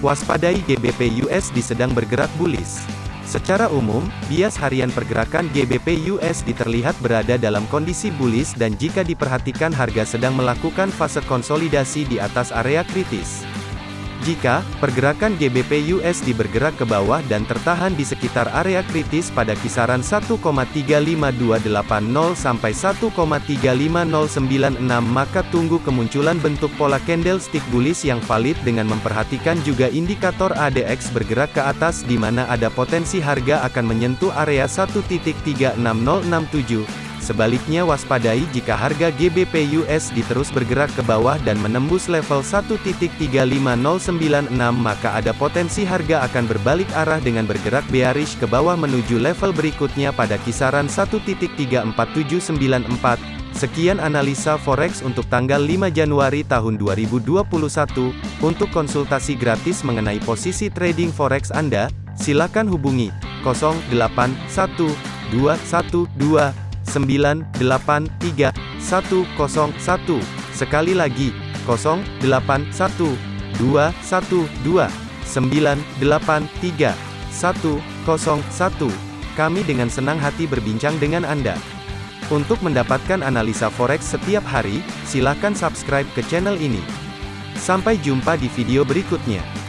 Waspadai GBP USD sedang bergerak bullish. Secara umum, bias harian pergerakan GBP USD terlihat berada dalam kondisi bullish dan jika diperhatikan harga sedang melakukan fase konsolidasi di atas area kritis. Jika pergerakan GBP USD bergerak ke bawah dan tertahan di sekitar area kritis pada kisaran 1,35280 sampai 1,35096 maka tunggu kemunculan bentuk pola candlestick bullish yang valid dengan memperhatikan juga indikator ADX bergerak ke atas di mana ada potensi harga akan menyentuh area 1.36067 Sebaliknya waspadai jika harga GBP USD terus bergerak ke bawah dan menembus level 1.35096 maka ada potensi harga akan berbalik arah dengan bergerak bearish ke bawah menuju level berikutnya pada kisaran 1.34794. Sekian analisa forex untuk tanggal 5 Januari tahun 2021. Untuk konsultasi gratis mengenai posisi trading forex Anda, silakan hubungi 081212 983 101. Sekali lagi, 081 212 983 101. Kami dengan senang hati berbincang dengan Anda. Untuk mendapatkan analisa forex setiap hari, silakan subscribe ke channel ini. Sampai jumpa di video berikutnya.